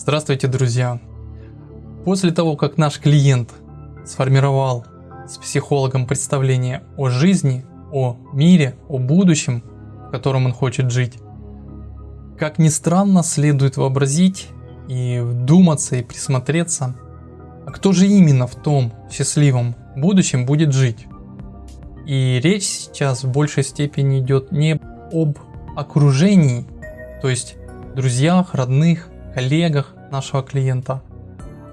Здравствуйте, друзья! После того, как наш клиент сформировал с психологом представление о жизни, о мире, о будущем, в котором он хочет жить, как ни странно, следует вообразить и вдуматься и присмотреться, а кто же именно в том счастливом будущем будет жить. И речь сейчас в большей степени идет не об окружении, то есть друзьях, родных, коллегах нашего клиента,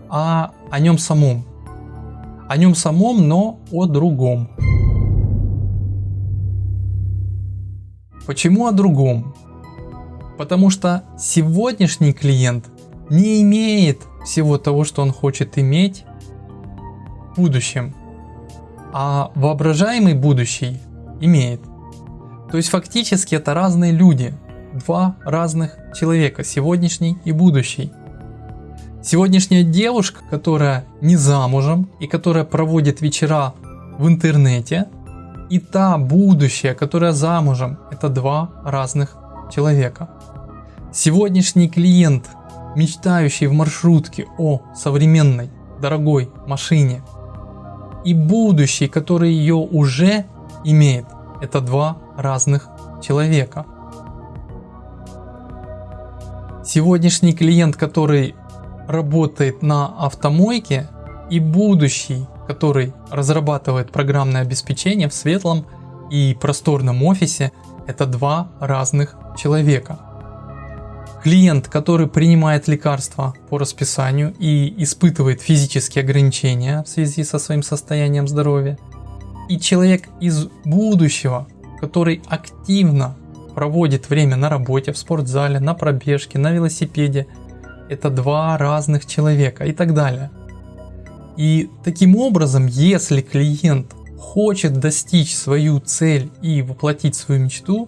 а о нем самом. О нем самом, но о другом. Почему о другом? Потому что сегодняшний клиент не имеет всего того, что он хочет иметь в будущем, а воображаемый будущий имеет. То есть фактически это разные люди, два разных человека, сегодняшний и будущий. Сегодняшняя девушка, которая не замужем и которая проводит вечера в интернете, и та будущая, которая замужем, это два разных человека. Сегодняшний клиент, мечтающий в маршрутке о современной дорогой машине, и будущий, который ее уже имеет, это два разных человека. Сегодняшний клиент, который работает на автомойке и будущий, который разрабатывает программное обеспечение в светлом и просторном офисе, это два разных человека. Клиент, который принимает лекарства по расписанию и испытывает физические ограничения в связи со своим состоянием здоровья. И человек из будущего, который активно проводит время на работе, в спортзале, на пробежке, на велосипеде, это два разных человека и так далее. И таким образом, если клиент хочет достичь свою цель и воплотить свою мечту,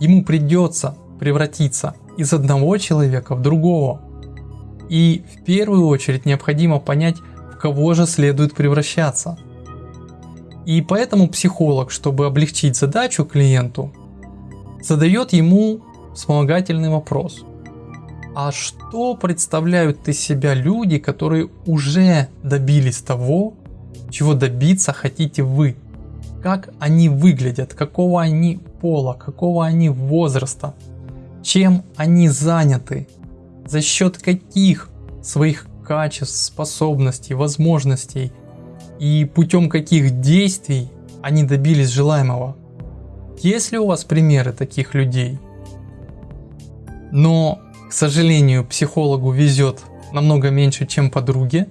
ему придется превратиться из одного человека в другого. И в первую очередь необходимо понять, в кого же следует превращаться. И поэтому психолог, чтобы облегчить задачу клиенту, задает ему вспомогательный вопрос. А что представляют из себя люди, которые уже добились того, чего добиться хотите вы? Как они выглядят, какого они пола, какого они возраста, чем они заняты, за счет каких своих качеств, способностей, возможностей и путем каких действий они добились желаемого. Есть ли у вас примеры таких людей? Но, к сожалению, психологу везет намного меньше, чем подруге,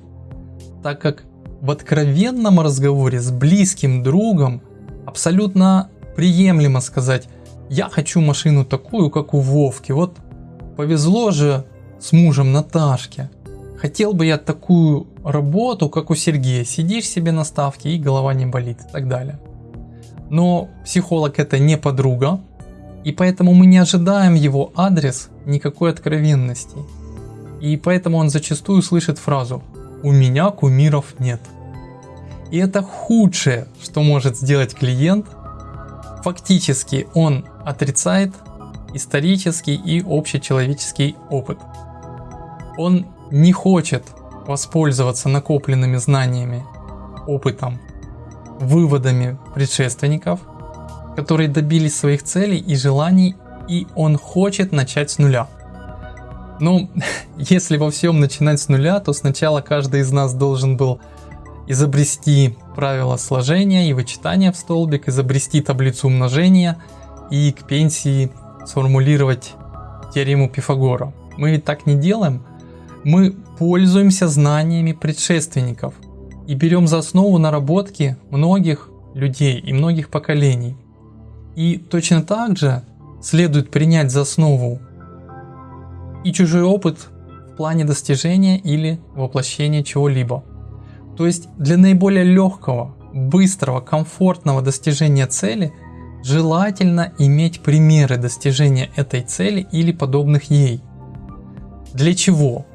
так как в откровенном разговоре с близким другом абсолютно приемлемо сказать «я хочу машину такую, как у Вовки, вот повезло же с мужем Наташке, хотел бы я такую работу, как у Сергея, сидишь себе на ставке и голова не болит» и так далее. Но психолог это не подруга, и поэтому мы не ожидаем его адрес никакой откровенности. И поэтому он зачастую слышит фразу «У меня кумиров нет». И это худшее, что может сделать клиент. Фактически он отрицает исторический и общечеловеческий опыт. Он не хочет воспользоваться накопленными знаниями, опытом выводами предшественников, которые добились своих целей и желаний, и он хочет начать с нуля. Ну, если во всем начинать с нуля, то сначала каждый из нас должен был изобрести правила сложения и вычитания в столбик, изобрести таблицу умножения и к пенсии сформулировать теорему Пифагора. Мы ведь так не делаем. Мы пользуемся знаниями предшественников – и берем за основу наработки многих людей и многих поколений. И точно так же следует принять за основу и чужой опыт в плане достижения или воплощения чего-либо. То есть для наиболее легкого, быстрого, комфортного достижения цели желательно иметь примеры достижения этой цели или подобных ей. Для чего?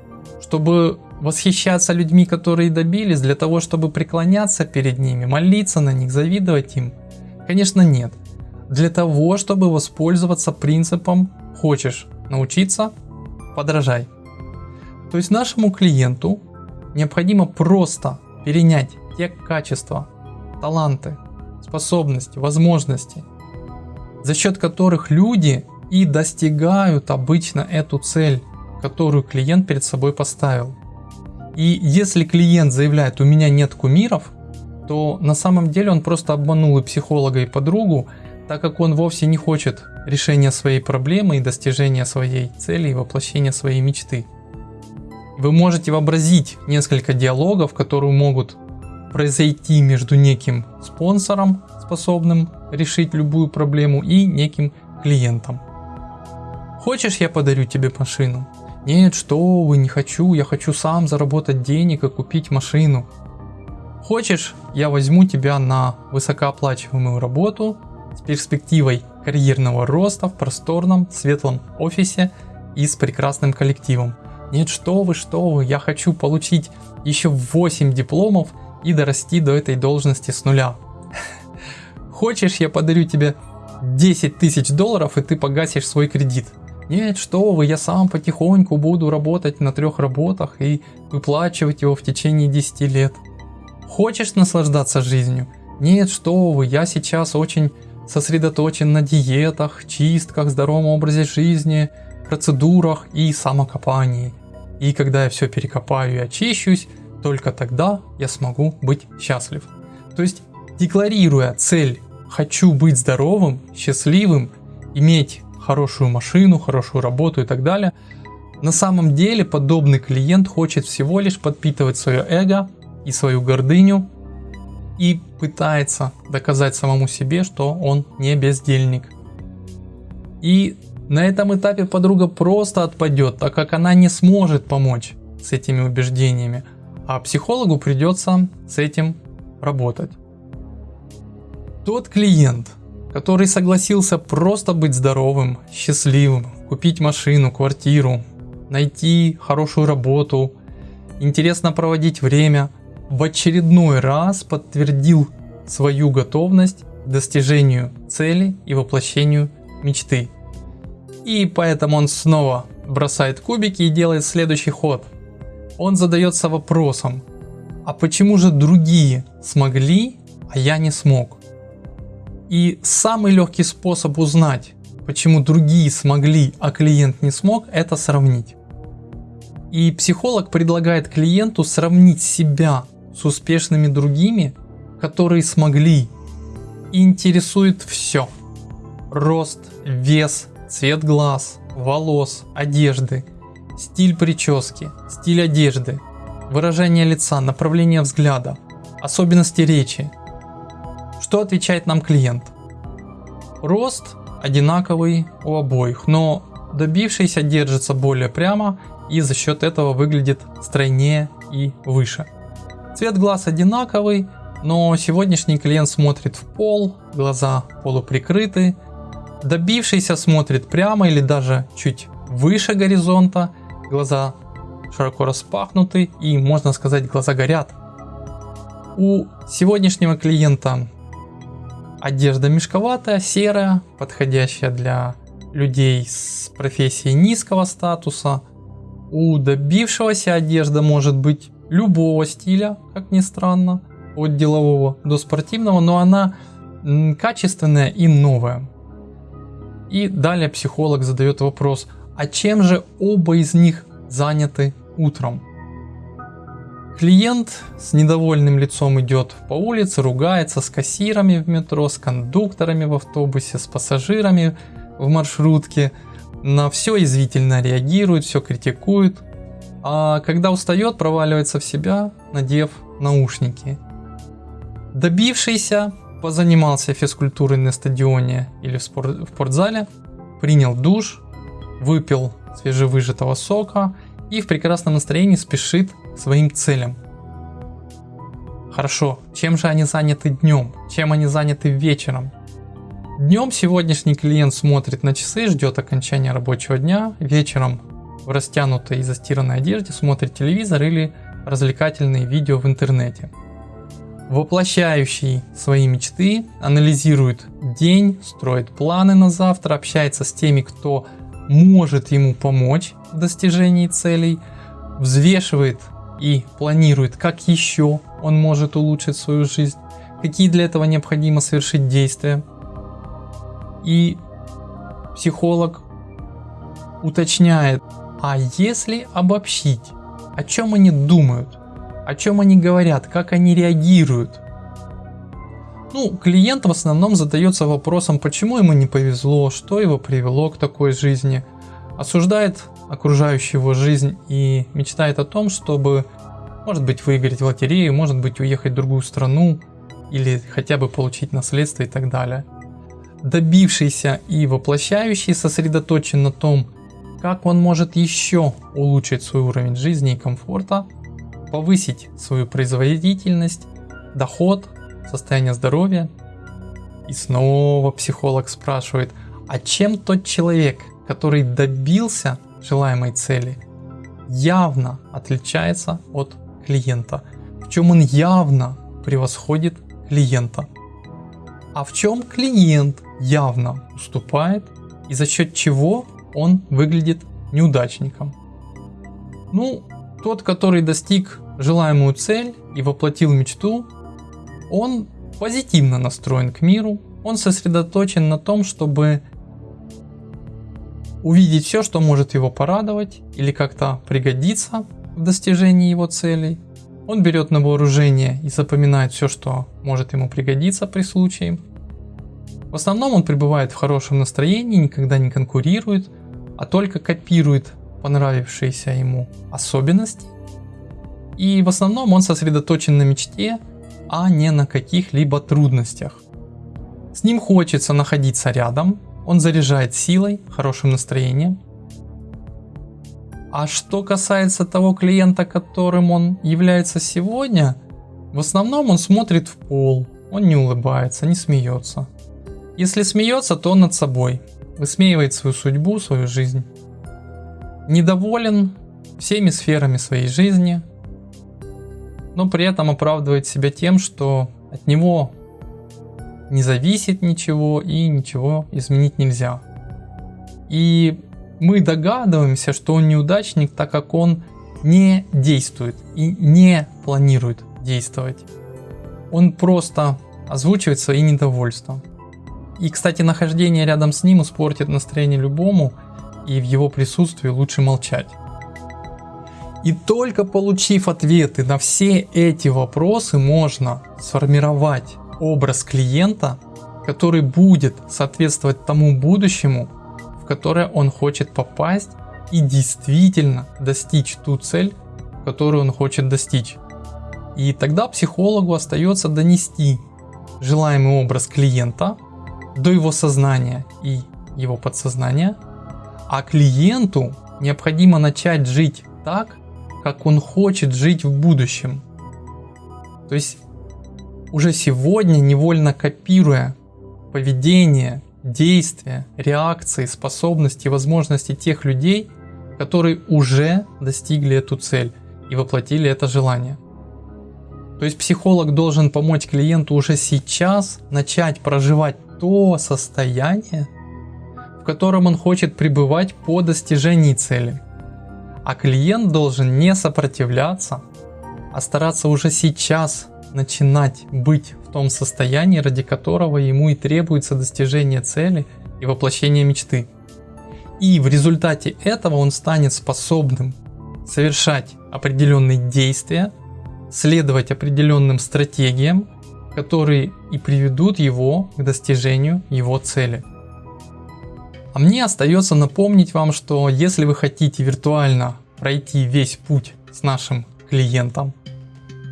Чтобы восхищаться людьми, которые добились, для того, чтобы преклоняться перед ними, молиться на них, завидовать им? Конечно нет. Для того, чтобы воспользоваться принципом «хочешь научиться – подражай». То есть нашему клиенту необходимо просто перенять те качества, таланты, способности, возможности, за счет которых люди и достигают обычно эту цель, которую клиент перед собой поставил. И если клиент заявляет, у меня нет кумиров, то на самом деле он просто обманул и психолога, и подругу, так как он вовсе не хочет решения своей проблемы и достижения своей цели и воплощения своей мечты. Вы можете вообразить несколько диалогов, которые могут произойти между неким спонсором, способным решить любую проблему, и неким клиентом. Хочешь, я подарю тебе машину? Нет, что вы, не хочу, я хочу сам заработать денег и купить машину. Хочешь, я возьму тебя на высокооплачиваемую работу с перспективой карьерного роста в просторном, светлом офисе и с прекрасным коллективом. Нет, что вы, что вы, я хочу получить еще 8 дипломов и дорасти до этой должности с нуля. Хочешь, я подарю тебе 10 тысяч долларов и ты погасишь свой кредит. Нет, что вы, я сам потихоньку буду работать на трех работах и выплачивать его в течение 10 лет. Хочешь наслаждаться жизнью? Нет, что вы, я сейчас очень сосредоточен на диетах, чистках, здоровом образе жизни, процедурах и самокопании. И когда я все перекопаю и очищусь, только тогда я смогу быть счастлив. То есть, декларируя цель «хочу быть здоровым, счастливым, иметь хорошую машину, хорошую работу и так далее. На самом деле подобный клиент хочет всего лишь подпитывать свое эго и свою гордыню и пытается доказать самому себе, что он не бездельник. И на этом этапе подруга просто отпадет, так как она не сможет помочь с этими убеждениями, а психологу придется с этим работать. Тот клиент, который согласился просто быть здоровым, счастливым, купить машину, квартиру, найти хорошую работу, интересно проводить время, в очередной раз подтвердил свою готовность к достижению цели и воплощению мечты. И поэтому он снова бросает кубики и делает следующий ход. Он задается вопросом, а почему же другие смогли, а я не смог? И самый легкий способ узнать, почему другие смогли, а клиент не смог, это сравнить. И психолог предлагает клиенту сравнить себя с успешными другими, которые смогли. Интересует все. Рост, вес, цвет глаз, волос, одежды, стиль прически, стиль одежды, выражение лица, направление взгляда, особенности речи, что отвечает нам клиент? Рост одинаковый у обоих, но добившийся держится более прямо и за счет этого выглядит стройнее и выше. Цвет глаз одинаковый, но сегодняшний клиент смотрит в пол, глаза полуприкрыты. Добившийся смотрит прямо или даже чуть выше горизонта, глаза широко распахнуты и можно сказать глаза горят. У сегодняшнего клиента Одежда мешковатая, серая, подходящая для людей с профессией низкого статуса. У добившегося одежда может быть любого стиля, как ни странно, от делового до спортивного, но она качественная и новая. И далее психолог задает вопрос, а чем же оба из них заняты утром? Клиент с недовольным лицом идет по улице, ругается с кассирами в метро, с кондукторами в автобусе, с пассажирами в маршрутке. На все извительно реагирует, все критикует. А когда устает, проваливается в себя, надев наушники. Добившийся позанимался физкультурой на стадионе или в, спорт, в спортзале, принял душ, выпил свежевыжатого сока и в прекрасном настроении спешит своим целям. Хорошо, чем же они заняты днем? Чем они заняты вечером? Днем сегодняшний клиент смотрит на часы, ждет окончания рабочего дня, вечером в растянутой и застиранной одежде смотрит телевизор или развлекательные видео в интернете. Воплощающий свои мечты, анализирует день, строит планы на завтра, общается с теми, кто может ему помочь в достижении целей, взвешивает и планирует, как еще он может улучшить свою жизнь, какие для этого необходимо совершить действия. И психолог уточняет, а если обобщить, о чем они думают, о чем они говорят, как они реагируют. Ну, клиент в основном задается вопросом, почему ему не повезло, что его привело к такой жизни, осуждает окружающую его жизнь и мечтает о том, чтобы, может быть, выиграть в лотерею, может быть, уехать в другую страну или хотя бы получить наследство и так далее. Добившийся и воплощающий сосредоточен на том, как он может еще улучшить свой уровень жизни и комфорта, повысить свою производительность, доход, состояние здоровья. И снова психолог спрашивает, а чем тот человек, который добился желаемой цели, явно отличается от клиента? В чем он явно превосходит клиента? А в чем клиент явно уступает и за счет чего он выглядит неудачником? Ну, тот, который достиг желаемую цель и воплотил мечту, он позитивно настроен к миру, он сосредоточен на том, чтобы увидеть все, что может его порадовать или как-то пригодиться в достижении его целей. Он берет на вооружение и запоминает все, что может ему пригодиться при случае. В основном он пребывает в хорошем настроении, никогда не конкурирует, а только копирует понравившиеся ему особенности. И в основном он сосредоточен на мечте, а не на каких-либо трудностях. С ним хочется находиться рядом, он заряжает силой, хорошим настроением. А что касается того клиента, которым он является сегодня, в основном он смотрит в пол, он не улыбается, не смеется. Если смеется, то он над собой, высмеивает свою судьбу, свою жизнь. Недоволен всеми сферами своей жизни, но при этом оправдывает себя тем, что от него не зависит ничего и ничего изменить нельзя. И мы догадываемся, что он неудачник, так как он не действует и не планирует действовать. Он просто озвучивает свои недовольства. И, кстати, нахождение рядом с ним испортит настроение любому, и в его присутствии лучше молчать. И только получив ответы на все эти вопросы, можно сформировать образ клиента, который будет соответствовать тому будущему, в которое он хочет попасть и действительно достичь ту цель, которую он хочет достичь. И тогда психологу остается донести желаемый образ клиента до его сознания и его подсознания, а клиенту необходимо начать жить так, как он хочет жить в будущем. То есть уже сегодня, невольно копируя поведение, действия, реакции, способности, возможности тех людей, которые уже достигли эту цель и воплотили это желание. То есть психолог должен помочь клиенту уже сейчас начать проживать то состояние, в котором он хочет пребывать по достижении цели. А клиент должен не сопротивляться, а стараться уже сейчас начинать быть в том состоянии, ради которого ему и требуется достижение цели и воплощение мечты. И в результате этого он станет способным совершать определенные действия, следовать определенным стратегиям, которые и приведут его к достижению его цели. А мне остается напомнить вам, что если вы хотите виртуально пройти весь путь с нашим клиентом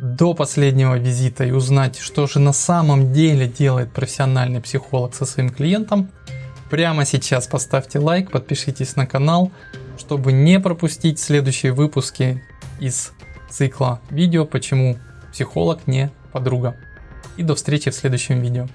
до последнего визита и узнать, что же на самом деле делает профессиональный психолог со своим клиентом, прямо сейчас поставьте лайк, подпишитесь на канал, чтобы не пропустить следующие выпуски из цикла видео «Почему психолог не подруга». И до встречи в следующем видео.